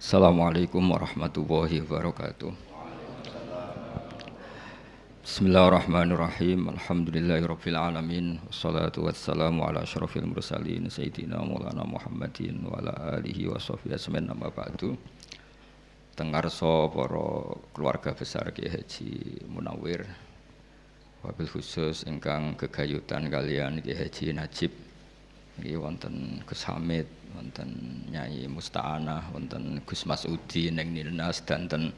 Assalamualaikum warahmatullahi wabarakatuh. Bismillahirrahmanirrahim. Alhamdulillahirabbil alamin. Wassalatu wassalamu ala asyrafil mursalin sayyidina Maulana Muhammadin wa ala alihi wa sahbihi ajmain amma ba'du. Tengarso para keluarga besar Kiai Haji Munawir wabil khusus ingkang kegayutan kalian Kiai Haji Najib Nggih wonten Gus Hamid, wonten Nyai Musta'anah, wonten Gus Masudi ning Nilnas danten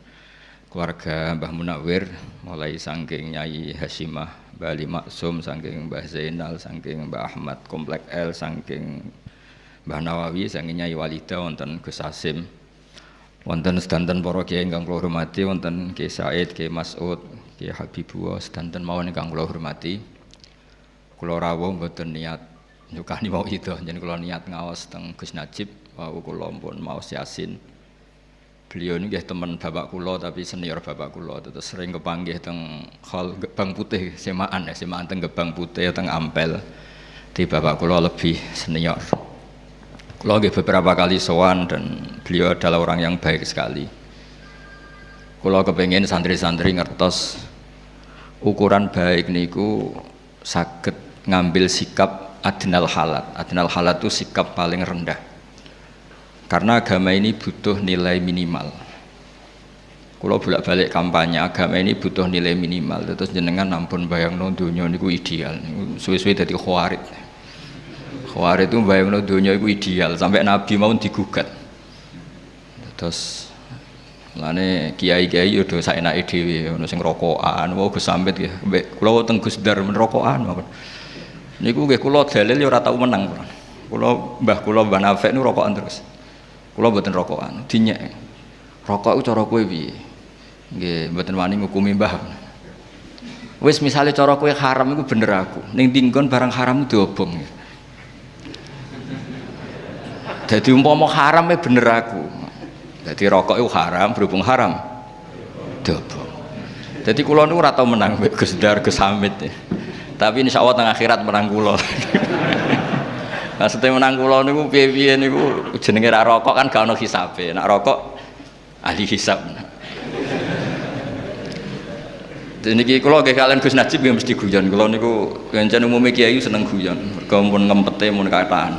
keluarga Mbah Munawir mulai saking Nyai Hasimah, Mbah Ali Maksum, saking Mbah Zainal, saking Mbah Ahmad Komplek L, saking Mbah Nawawi, saking Nyai Walida wonten Gus Asim. Wonten sedanten para kiai ingkang kula hormati, wonten Kiai Said, Kiai Mas'ud, Kiai Habibullah, sedanten mawon ingkang kula hormati. Kula rawuh mboten niat nyukani mau itu jadi kalau niat ngawas teng Gus Najib wau kula pun mau Yasin. Beliau ini teman bapak kulo tapi senior bapak kulo terus sering kepanggih teng hal Gebang Putih semaan ya semaan teng Gebang Putih teng Ampel. Di bapak kulo lebih senior. Kulo beberapa kali sowan dan beliau adalah orang yang baik sekali. Kulo kepengen santri-santri ngertos ukuran baik niku sakit ngambil sikap adnal halat. Adnal halat itu sikap paling rendah. Karena agama ini butuh nilai minimal. Kalau bolak balik kampanye agama ini butuh nilai minimal. Terus jenengan ampun bayang no dunia itu ideal. Suwe-suwe jadi khawarid. Khawarid itu bayang no dunia itu ideal. Sampai nabi mau digugat. Terus Lane kiai-kiai udah saya naik dewi, ono sing rokokan, mau gus sambet ya, kalau tenggus dar merokokan, niku nggih kula dalil ya ora tau menang kula. Kula Mbah kula Mbah Nafek rokokan terus. Kula mboten rokokan, dinyek. Rokok iku cara kowe piye? Nggih, mboten wani ngukumi Mbah. Wis misale cara kowe haram iku bener aku. Ning dinggon barang haram diobong. Jadi umpama haram e bener aku. Jadi rokok itu haram, berhubung haram. Diobong. Jadi kula niku ora tau menang Gus Dar Gus Hamid. Ya tapi insya Allah tengah akhirat menang nah setelah menang kulo niku piye-piye niku jenenge ra rokok kan gak ono hisabe nak rokok ahli hisab niki kula nggih kalian Gus Najib nggih mesti guyon. Kula niku pancen umume kiai seneng guyon. Mergo mun ngempete mun kataan.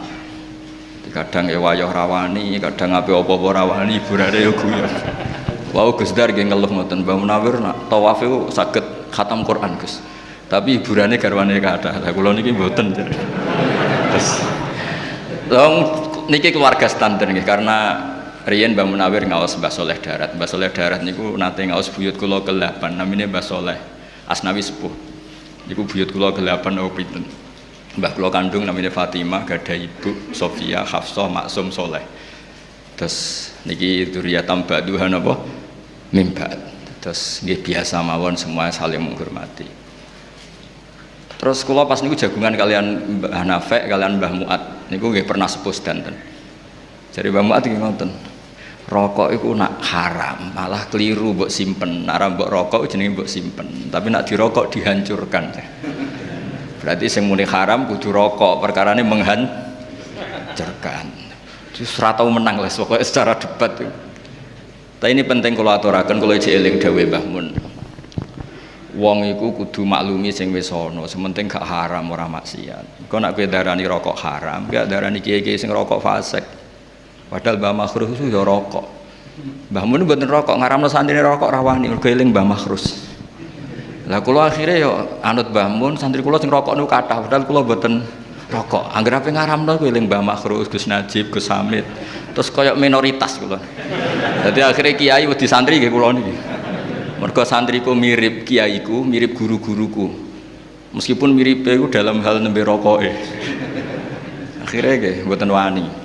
Kadang ya wayah rawani, kadang ape apa-apa rawani hiburane ya guyon. Wau Gus Dar nggih ngeluh ngoten, Mbah Munawir nak tawaf iku saged khatam Quran Gus tapi hiburannya garwane kata lah kalau niki mboten terus dong niki keluarga standar nih karena Rian Mbah Munawir ngawas Mbah Soleh Darat. Mbah Soleh Darat niku nate ngawas buyut kula ke-8 namanya Mbah Soleh Asnawi Sepuh. Niku buyut kula ke-8 oh pinten? Mbah kula kandung namanya Fatimah gada ibu Sofia Hafsah Maksum Soleh. Terus niki duriyatam ba'duhan apa? Mimbat terus nggih biasa mawon semua saling menghormati Terus kula pas niku jagungan kalian Mbah Nafek, kalian Mbah Muat. Niku nggih pernah sepuh danten. Jadi Mbah Muat iki ngoten. Rokok itu nak haram, malah keliru mbok simpen. Nak mbok rokok jenenge mbok simpen, tapi nak dirokok dihancurkan. Berarti sing muni haram kudu rokok, perkarane menghancurkan. Terus ora tau menang lah pokoknya secara debat. Tapi ini penting kalau aturakan kalau eling dawuh Mbah Mun wong iku kudu maklumi sing wis ana sementing gak haram ora maksiat. Kok nak kowe darani rokok haram gak darani kiai-kiai sing rokok fasik. Padahal Mbah Makhrus itu ya rokok. Mbah Mun mboten rokok ngaramno santri rokok rawani mergo eling Mbah Makhrus. Lah kula akhirnya ya anut Mbah Mun santri kula sing rokok niku kathah padahal kula mboten rokok. Anggere ape ngaramno kowe eling Mbah Makhrus Gus Najib Gus Hamid. Terus koyok minoritas kula. Jadi akhirnya kiai wedi santri nggih kula niki mergo santriku mirip kiaiku mirip guru-guruku. Meskipun mirip itu dalam hal nembe rokoke. Akhirnya ke buatan wani